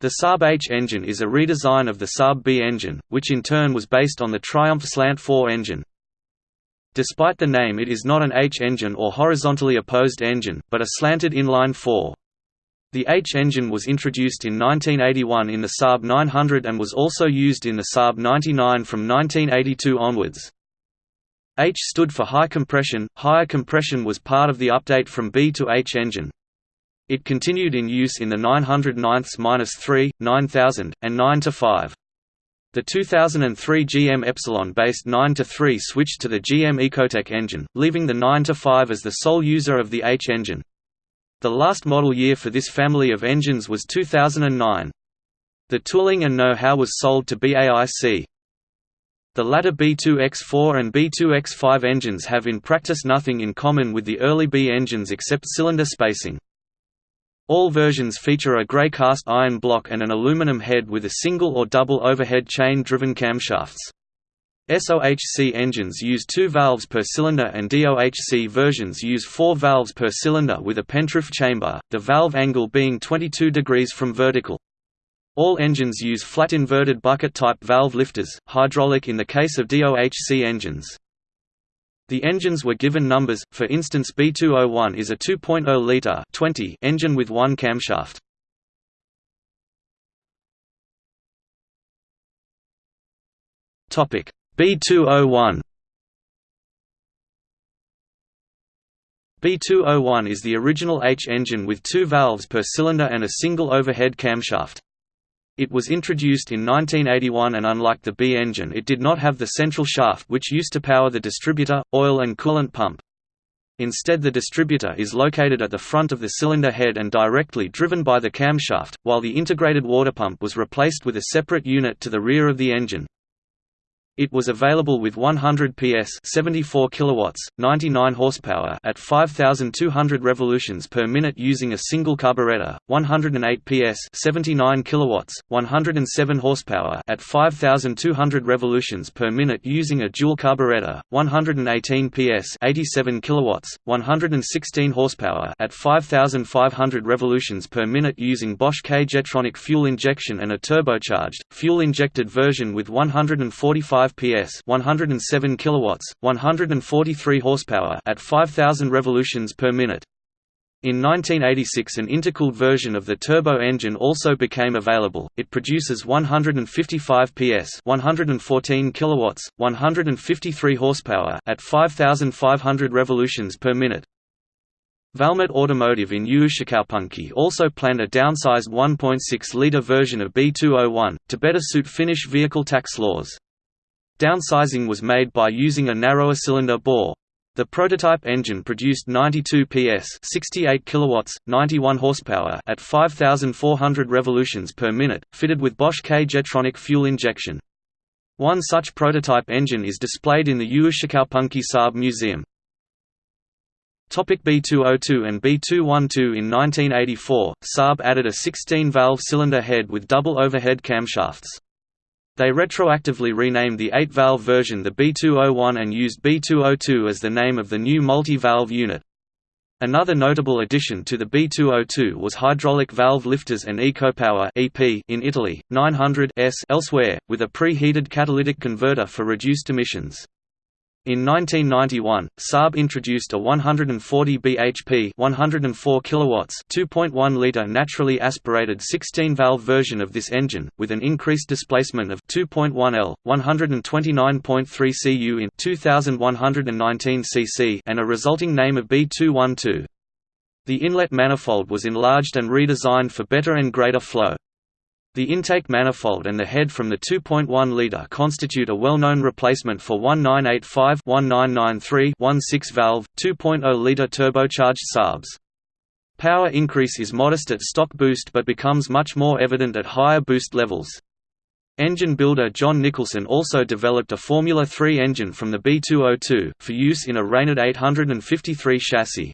The Saab H engine is a redesign of the Saab B engine, which in turn was based on the Triumph Slant 4 engine. Despite the name it is not an H engine or horizontally opposed engine, but a slanted inline 4. The H engine was introduced in 1981 in the Saab 900 and was also used in the Saab 99 from 1982 onwards. H stood for high compression, higher compression was part of the update from B to H engine. It continued in use in the 900 9-3, 9000, and 9-5. The 2003 GM Epsilon-based 9-3 switched to the GM Ecotec engine, leaving the 9-5 as the sole user of the H engine. The last model year for this family of engines was 2009. The tooling and know-how was sold to BAIC. The latter B2X4 and B2X5 engines have in practice nothing in common with the early B engines except cylinder spacing. All versions feature a grey cast iron block and an aluminum head with a single or double overhead chain-driven camshafts. SOHC engines use two valves per cylinder and DOHC versions use four valves per cylinder with a pentroof chamber, the valve angle being 22 degrees from vertical. All engines use flat inverted bucket-type valve lifters, hydraulic in the case of DOHC engines. The engines were given numbers, for instance B201 is a 2.0-litre engine with one camshaft. B201 B201 is the original H engine with two valves per cylinder and a single overhead camshaft. It was introduced in 1981 and unlike the B engine it did not have the central shaft which used to power the distributor, oil and coolant pump. Instead the distributor is located at the front of the cylinder head and directly driven by the camshaft, while the integrated water pump was replaced with a separate unit to the rear of the engine. It was available with 100 PS 74 kilowatts, 99 horsepower at 5200 revolutions per minute using a single carburetor, 108 PS 79 kilowatts, 107 horsepower at 5200 revolutions per minute using a dual carburetor, 118 PS 87 kilowatts, 116 horsepower at 5500 revolutions per minute using Bosch K-Jetronic fuel injection and a turbocharged, fuel-injected version with 145 5 PS 107 kilowatts, 143 horsepower at 5000 revolutions per minute. In 1986 an intercooled version of the turbo engine also became available. It produces 155 PS, 114 kilowatts, 153 horsepower at 5500 revolutions per minute. Valmet Automotive in Uusikaupunki also planned a downsized 1.6-litre version of B201, to better suit Finnish vehicle tax laws. Downsizing was made by using a narrower cylinder bore. The prototype engine produced 92 PS, 68 kilowatts, 91 horsepower at 5400 revolutions per minute, fitted with Bosch K-Jetronic fuel injection. One such prototype engine is displayed in the Uusikaupunki Saab Museum. Topic B202 and B212 In 1984, Saab added a 16-valve cylinder head with double overhead camshafts. They retroactively renamed the 8-valve version the B201 and used B202 as the name of the new multi-valve unit. Another notable addition to the B202 was hydraulic valve lifters and EcoPower (EP) in Italy, 900 S elsewhere, with a preheated catalytic converter for reduced emissions. In 1991, Saab introduced a 140 bhp 104 kilowatts 2.1 liter naturally aspirated 16-valve version of this engine, with an increased displacement of 2.1 L, 129.3 cu in 2119 cc and a resulting name of B212. The inlet manifold was enlarged and redesigned for better and greater flow. The intake manifold and the head from the 2.1 liter constitute a well-known replacement for 1985-1993-16 valve 2.0 liter turbocharged Saabs. Power increase is modest at stock boost but becomes much more evident at higher boost levels. Engine builder John Nicholson also developed a Formula 3 engine from the B202, for use in a Reynard 853 chassis.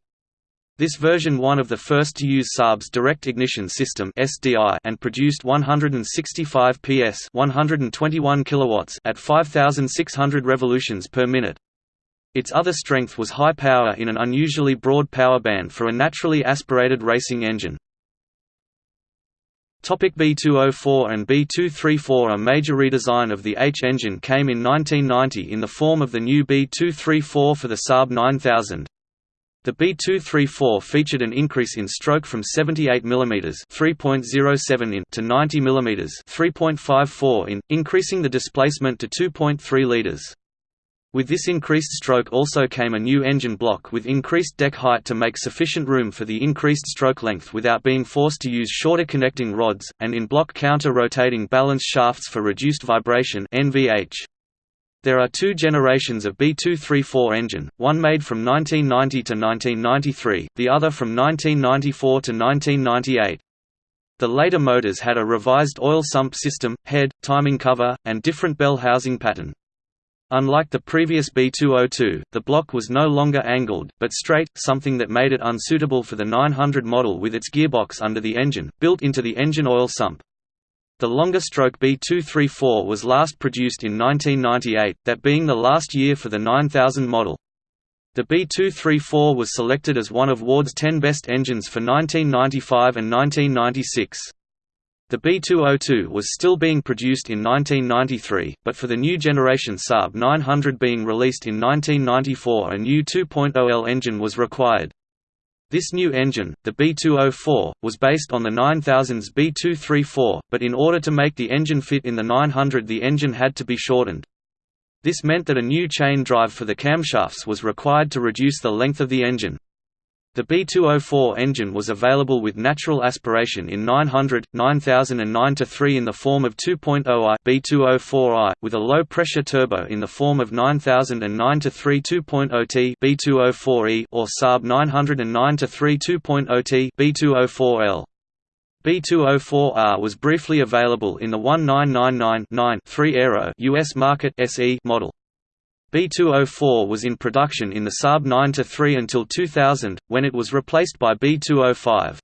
This version one of the first to use Saab's direct ignition system (SDI) and produced 165 PS, 121 kilowatts at 5600 revolutions per minute. Its other strength was high power in an unusually broad power band for a naturally aspirated racing engine. Topic B204 and B234 A major redesign of the H engine came in 1990 in the form of the new B234 for the Saab 9000. The B234 featured an increase in stroke from 78 mm (3.07 in) to 90 mm (3.54 in), increasing the displacement to 2.3 liters. With this increased stroke also came a new engine block with increased deck height to make sufficient room for the increased stroke length without being forced to use shorter connecting rods, and in-block counter-rotating balance shafts for reduced vibration NVH. There are two generations of B234 engine, one made from 1990 to 1993, the other from 1994 to 1998. The later motors had a revised oil sump system, head, timing cover, and different bell housing pattern. Unlike the previous B202, the block was no longer angled, but straight, something that made it unsuitable for the 900 model with its gearbox under the engine, built into the engine oil sump. The longer stroke B234 was last produced in 1998, that being the last year for the 9000 model. The B234 was selected as one of Ward's 10 best engines for 1995 and 1996. The B202 was still being produced in 1993, but for the new generation Saab 900 being released in 1994 a new 2.0L engine was required. This new engine, the B204, was based on the 9000's B234, but in order to make the engine fit in the 900 the engine had to be shortened. This meant that a new chain drive for the camshafts was required to reduce the length of the engine. The B204 engine was available with natural aspiration in 900, 9000 and 9-3 in the form of 2.0i B204i, with a low-pressure turbo in the form of 9000 and 9-3 2.0t B204e or Saab 900 and 9-3 2.0t B204L. B204R was briefly available in the 1999-9 3 Aero US market SE model. B204 was in production in the Saab 9-3 until 2000, when it was replaced by B205.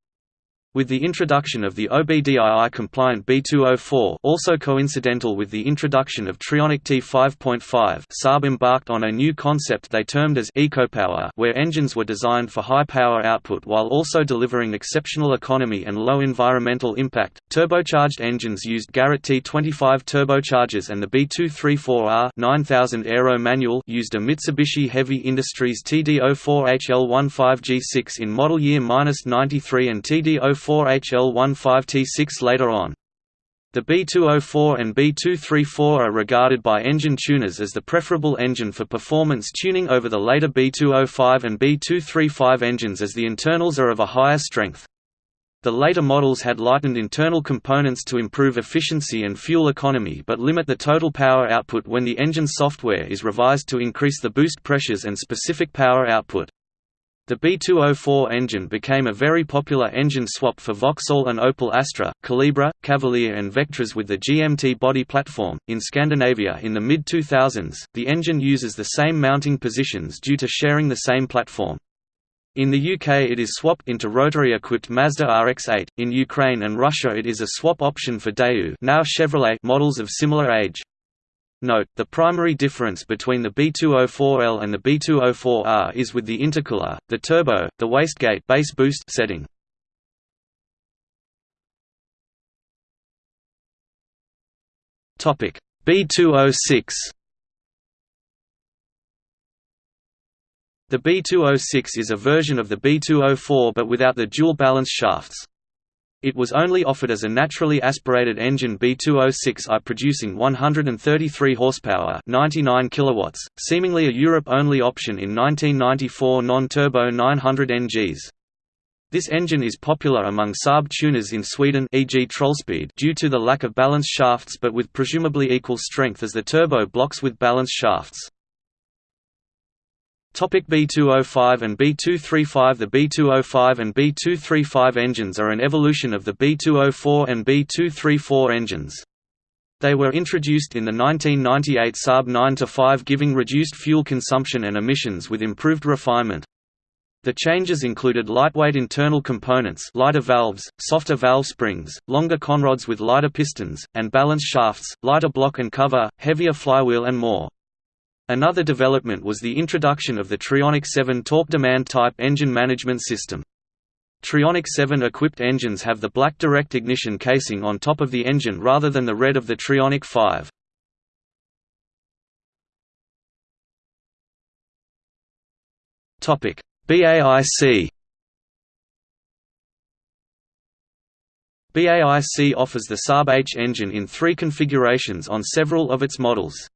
With the introduction of the OBDII-compliant B204 also coincidental with the introduction of Trionic T5.5 Saab embarked on a new concept they termed as EcoPower where engines were designed for high power output while also delivering exceptional economy and low environmental impact. Turbocharged engines used Garrett T25 turbochargers and the B234R 9000 Aero manual used a Mitsubishi Heavy Industries TD04HL15G6 in model year 93 and TD04 4HL15T6 later on. The B204 and B234 are regarded by engine tuners as the preferable engine for performance tuning over the later B205 and B235 engines as the internals are of a higher strength. The later models had lightened internal components to improve efficiency and fuel economy but limit the total power output when the engine software is revised to increase the boost pressures and specific power output. The B204 engine became a very popular engine swap for Vauxhall and Opel Astra, Calibra, Cavalier, and Vectras with the GMT body platform. In Scandinavia in the mid 2000s, the engine uses the same mounting positions due to sharing the same platform. In the UK it is swapped into rotary-equipped Mazda RX-8, in Ukraine and Russia it is a swap option for Daewoo now Chevrolet models of similar age. Note, the primary difference between the B204L and the B204R is with the intercooler, the turbo, the wastegate base boost setting. Topic B206 The B206 is a version of the B204 but without the dual balance shafts. It was only offered as a naturally aspirated engine B206i producing 133 horsepower, 99 kilowatts, seemingly a Europe-only option in 1994 non-turbo 900 NGs. This engine is popular among Saab tuners in Sweden e.g. Trollspeed due to the lack of balance shafts but with presumably equal strength as the turbo blocks with balance shafts. Topic B205 and B235 The B205 and B235 engines are an evolution of the B204 and B234 engines. They were introduced in the 1998 Saab 9-5 giving reduced fuel consumption and emissions with improved refinement. The changes included lightweight internal components lighter valves, softer valve springs, longer conrods with lighter pistons, and balance shafts, lighter block and cover, heavier flywheel and more. Another development was the introduction of the Trionic 7 torque demand type engine management system. Trionic 7 equipped engines have the black direct ignition casing on top of the engine rather than the red of the Trionic 5. Topic: BAIC BAIC offers the Saab H engine in three configurations on several of its models.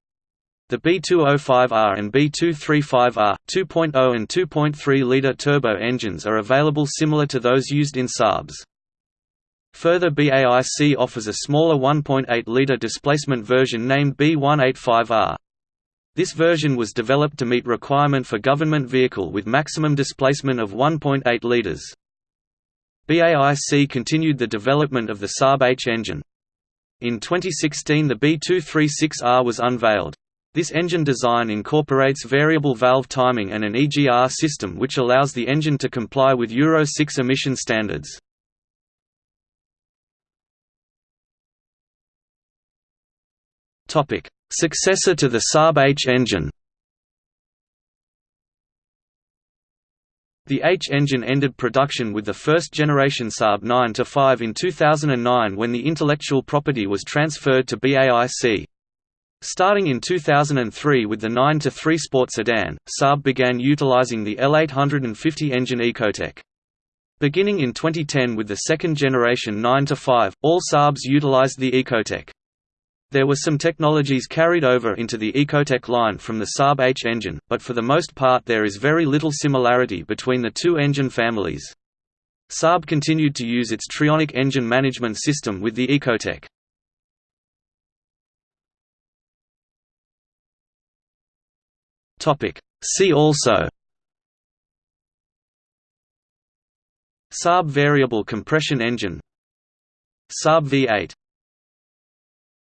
The B205R and B235R, 2.0 and 2.3-litre turbo engines are available similar to those used in Saabs. Further BAIC offers a smaller 1.8-litre displacement version named B185R. This version was developed to meet requirement for government vehicle with maximum displacement of 1.8 litres. BAIC continued the development of the Saab H engine. In 2016 the B236R was unveiled. This engine design incorporates variable valve timing and an EGR system which allows the engine to comply with Euro 6 emission standards. Successor to the Saab H engine The H engine ended production with the first generation Saab 9-5 in 2009 when the intellectual property was transferred to BAIC. Starting in 2003 with the 9-3 Sport sedan, Saab began utilizing the L850 engine Ecotec. Beginning in 2010 with the second generation 9-5, all Saabs utilized the Ecotec. There were some technologies carried over into the Ecotec line from the Saab H engine, but for the most part there is very little similarity between the two engine families. Saab continued to use its Trionic engine management system with the Ecotec. See also. Saab variable compression engine. Saab V8